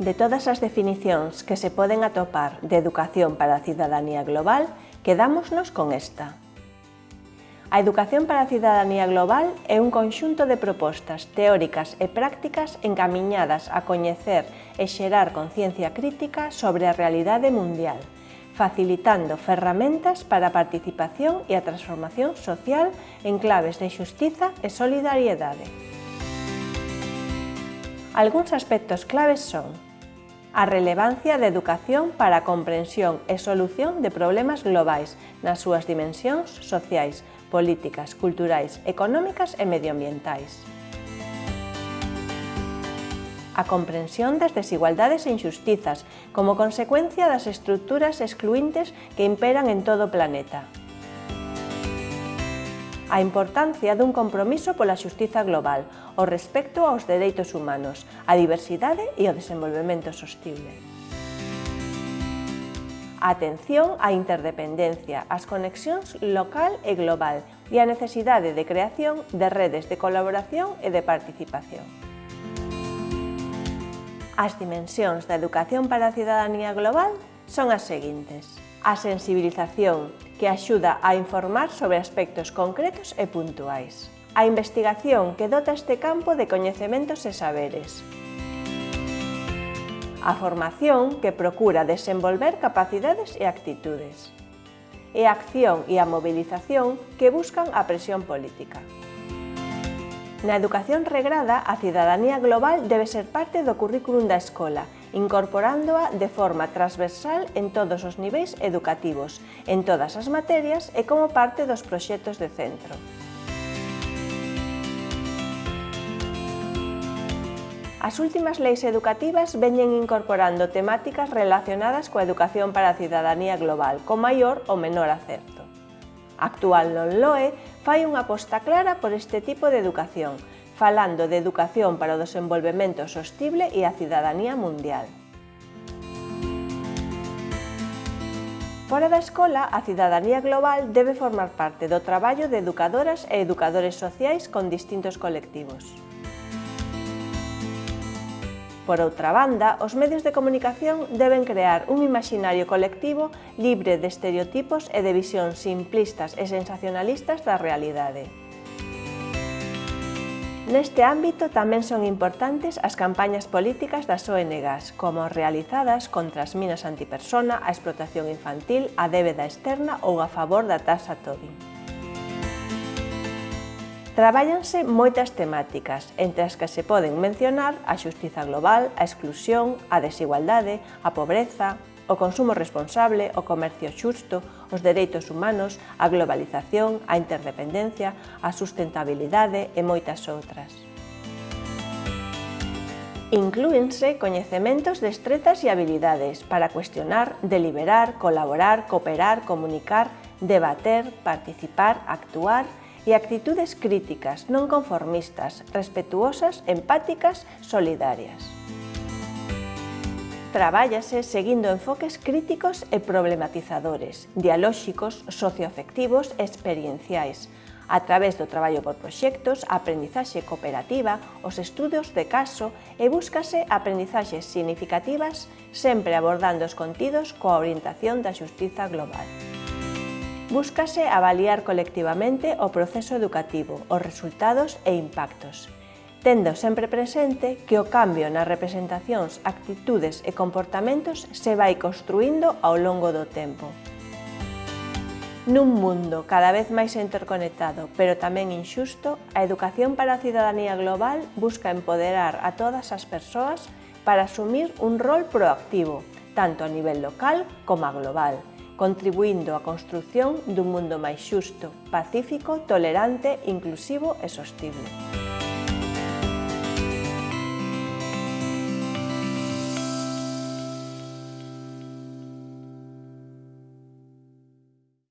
De todas as definicións que se poden atopar de educación para a cidadanía global, quedámonos con esta. A educación para a cidadanía global é un conxunto de propostas teóricas e prácticas encamiñadas a coñecer e xerar conciencia crítica sobre a realidade mundial, facilitando ferramentas para a participación e a transformación social en claves de xustiza e solidariedade. Algúns aspectos claves son a relevancia da educación para a comprensión e solución de problemas globais nas súas dimensións sociais, políticas, culturais, económicas e medioambientais. A comprensión das desigualdades e injustizas como consecuencia das estruturas excluintes que imperan en todo o planeta a importancia dun compromiso pola xustiza global, o respecto aos dereitos humanos, a diversidade e o desenvolvemento sostible. A atención á interdependencia, ás conexións local e global e a necesidade de creación de redes de colaboración e de participación. As dimensións da educación para a cidadanía global son as seguintes a sensibilización, que axuda a informar sobre aspectos concretos e puntuais. A investigación que dota este campo de coñecementos e saberes. A formación que procura desenvolver capacidades e actitudes. E a acción e a mobilización que buscan a presión política. Na educación regrada, a cidadanía global debe ser parte do currículum da escola incorporándoa de forma transversal en todos os niveis educativos, en todas as materias e como parte dos proxectos de centro. As últimas leis educativas veñen incorporando temáticas relacionadas coa educación para a cidadanía global, con maior ou menor acerto. Actual non LOE fai unha aposta clara por este tipo de educación, falando de educación para o desenvolvemento sostible e a cidadanía mundial. Fora da escola, a cidadanía global debe formar parte do traballo de educadoras e educadores sociais con distintos colectivos. Por outra banda, os medios de comunicación deben crear un imaginario colectivo libre de estereotipos e de visións simplistas e sensacionalistas da realidade. Neste ámbito tamén son importantes as campañas políticas das ONGs, como realizadas contra as minas antipersona, a explotación infantil, a débeda externa ou a favor da taxa Tobin. Traballanse moitas temáticas, entre as que se poden mencionar a xustiza global, a exclusión, a desigualdade, a pobreza, o consumo responsable, o comercio xusto, os dereitos humanos, a globalización, a interdependencia, a sustentabilidade e moitas outras. Inclúense coñecementos, destrezas e habilidades para cuestionar, deliberar, colaborar, cooperar, comunicar, debater, participar, actuar e actitudes críticas, non conformistas, respetuosas, empáticas, solidarias. Trabállase seguindo enfoques críticos e problematizadores, dialóxicos, socioafectivos e experienciais, a través do traballo por proxectos, a aprendizaxe cooperativa, os estudos de caso e búscase aprendizaxes significativas sempre abordando os contidos coa orientación da xustiza global. Búscase avaliar colectivamente o proceso educativo, os resultados e impactos tendo sempre presente que o cambio nas representacións, actitudes e comportamentos se vai construindo ao longo do tempo. Nun mundo cada vez máis interconectado, pero tamén inxusto, a educación para a cidadanía global busca empoderar a todas as persoas para asumir un rol proactivo, tanto a nivel local como a global, contribuindo á construción dun mundo máis xusto, pacífico, tolerante, inclusivo e sostible.